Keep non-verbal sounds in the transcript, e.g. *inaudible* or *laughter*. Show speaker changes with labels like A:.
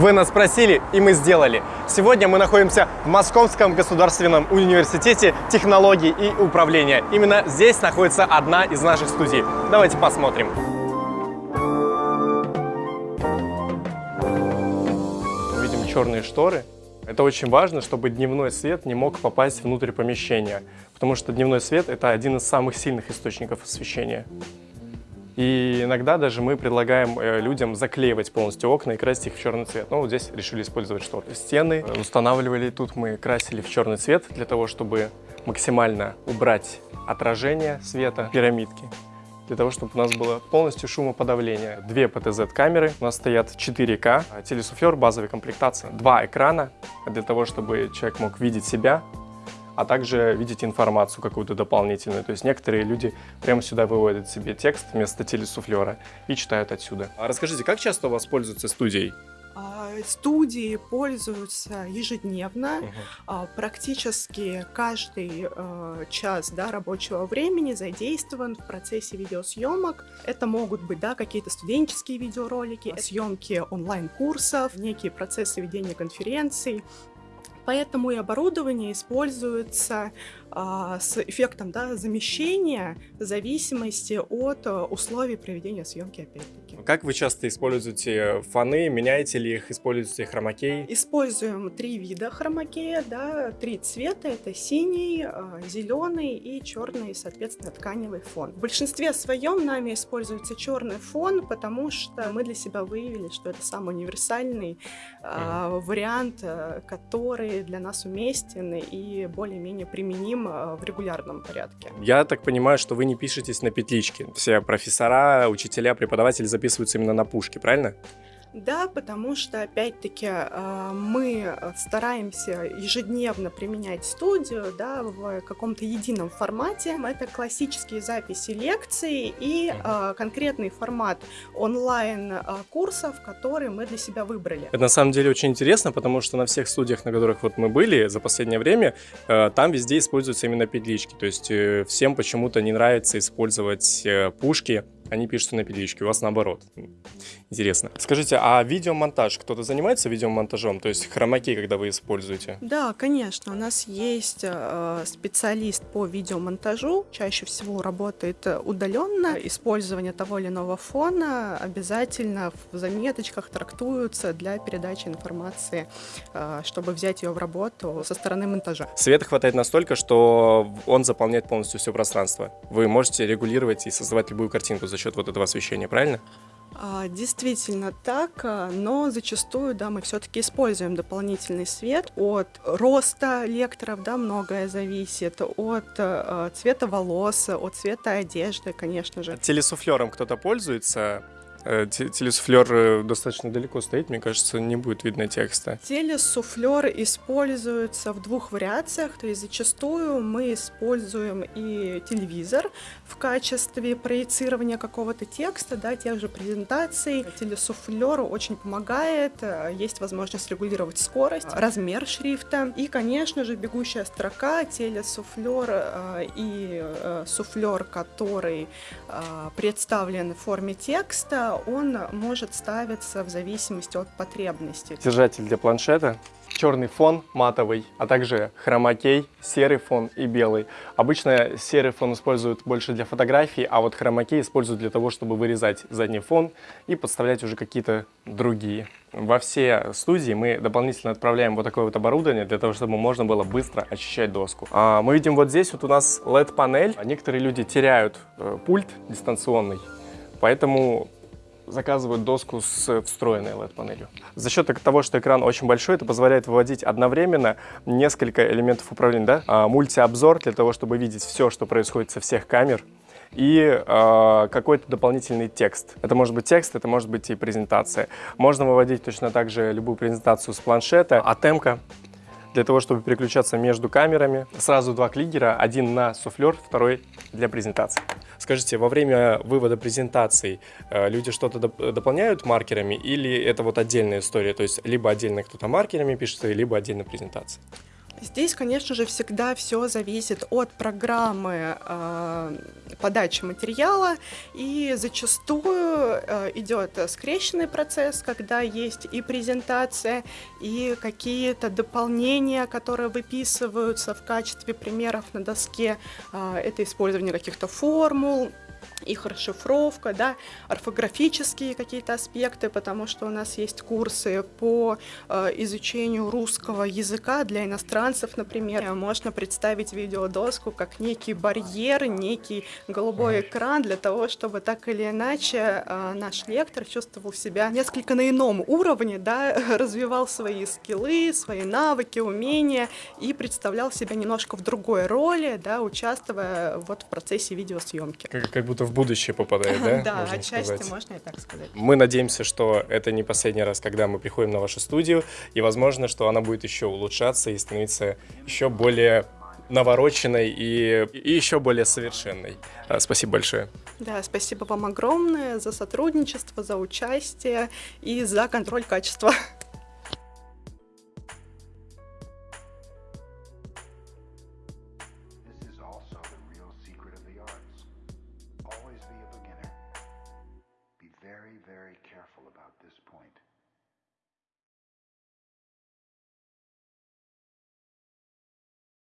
A: Вы нас спросили, и мы сделали. Сегодня мы находимся в Московском государственном университете технологий и управления. Именно здесь находится одна из наших студий. Давайте посмотрим. Видим черные шторы. Это очень важно, чтобы дневной свет не мог попасть внутрь помещения, потому что дневной свет – это один из самых сильных источников освещения. И иногда даже мы предлагаем э, людям заклеивать полностью окна и красить их в черный цвет. Но вот здесь решили использовать шторы. Стены устанавливали тут, мы красили в черный цвет для того, чтобы максимально убрать отражение света пирамидки для того, чтобы у нас было полностью шумоподавление. Две ПТЗ-камеры, у нас стоят 4К, телесуфлер, базовая комплектация, два экрана для того, чтобы человек мог видеть себя а также видеть информацию какую-то дополнительную. То есть некоторые люди прямо сюда выводят себе текст вместо телесуфлера и читают отсюда. А расскажите, как часто у вас пользуются студией?
B: А, студии пользуются ежедневно, угу. практически каждый э, час да, рабочего времени задействован в процессе видеосъемок. Это могут быть да, какие-то студенческие видеоролики, съемки онлайн-курсов, некие процессы ведения конференций, Поэтому и оборудование используется с эффектом да, замещения в зависимости от а, условий проведения съемки опять-таки.
A: Как вы часто используете фоны? Меняете ли их? Используете хромакей?
B: Используем три вида хромакея, да, три цвета. Это синий, а, зеленый и черный, соответственно, тканевый фон. В большинстве своем нами используется черный фон, потому что мы для себя выявили, что это самый универсальный mm. вариант, который для нас уместен и более-менее применим ним э, в регулярном порядке.
A: Я так понимаю, что вы не пишетесь на петличке. Все профессора, учителя, преподаватели записываются именно на пушке, правильно?
B: Да, потому что, опять-таки, э, мы стараемся ежедневно применять студию да, в каком-то едином формате. Это классические записи лекций и э, конкретный формат онлайн-курсов, которые мы для себя выбрали.
A: Это на самом деле очень интересно, потому что на всех студиях, на которых вот мы были за последнее время, э, там везде используются именно петлички. То есть всем почему-то не нравится использовать пушки, они пишутся на петличке, у вас наоборот. Интересно. Скажите, а видеомонтаж, кто-то занимается видеомонтажом, то есть хромакей, когда вы используете?
B: Да, конечно, у нас есть э, специалист по видеомонтажу, чаще всего работает удаленно. Использование того или иного фона обязательно в заметочках трактуются для передачи информации, э, чтобы взять ее в работу со стороны монтажа.
A: Света хватает настолько, что он заполняет полностью все пространство. Вы можете регулировать и создавать любую картинку за счет вот этого освещения, правильно?
B: А, действительно так, а, но зачастую, да, мы все-таки используем дополнительный свет. От роста лекторов, да, многое зависит, от э, цвета волос, от цвета одежды, конечно же.
A: Телесуфлером кто-то пользуется? Э, телесуфлер э, достаточно далеко стоит, мне кажется, не будет видно текста.
B: Телесуфлер используется в двух вариациях, то есть зачастую мы используем и телевизор в качестве проецирования какого-то текста, да, тех же презентаций. Телесуфлеру очень помогает, э, есть возможность регулировать скорость, размер шрифта и, конечно же, бегущая строка, телесуфлер и суфлер, который представлен в форме текста, он может ставиться в зависимости от потребностей.
A: Держатель для планшета, черный фон матовый, а также хромакей, серый фон и белый. Обычно серый фон используют больше для фотографий, а вот хромакей используют для того, чтобы вырезать задний фон и подставлять уже какие-то другие. Во все студии мы дополнительно отправляем вот такое вот оборудование, для того, чтобы можно было быстро очищать доску. А мы видим вот здесь вот у нас LED-панель. Некоторые люди теряют э, пульт дистанционный, поэтому заказывают доску с встроенной LED-панелью. За счет того, что экран очень большой, это позволяет выводить одновременно несколько элементов управления. Да? А, мультиобзор для того, чтобы видеть все, что происходит со всех камер и э, какой-то дополнительный текст. Это может быть текст, это может быть и презентация. Можно выводить точно так же любую презентацию с планшета, а темка для того, чтобы переключаться между камерами. Сразу два клигера, один на суфлер, второй для презентации. Скажите, во время вывода презентаций э, люди что-то дополняют маркерами или это вот отдельная история? То есть либо отдельно кто-то маркерами пишется, либо отдельно презентация?
B: Здесь, конечно же, всегда все зависит от программы э, подачи материала, и зачастую э, идет скрещенный процесс, когда есть и презентация, и какие-то дополнения, которые выписываются в качестве примеров на доске. Э, это использование каких-то формул, их расшифровка, да, орфографические какие-то аспекты, потому что у нас есть курсы по э, изучению русского языка для иностранцев, например. Можно представить видеодоску как некий барьер, некий голубой экран для того, чтобы так или иначе э, наш лектор чувствовал себя несколько на ином уровне, да, *laughs* развивал свои скиллы, свои навыки, умения и представлял себя немножко в другой роли, да, участвуя вот в процессе видеосъемки.
A: Как, как будто в будущее попадает, *laughs* да?
B: Да,
A: можно
B: отчасти
A: сказать?
B: можно и так сказать.
A: Мы надеемся, что это не последний раз, когда мы приходим на вашу студию, и возможно, что она будет еще улучшаться и становиться еще более навороченной и, и еще более совершенной. А, Спасибо большое.
B: Да, спасибо вам огромное за сотрудничество, за участие и за контроль качества. *laughs*
C: very careful about this point.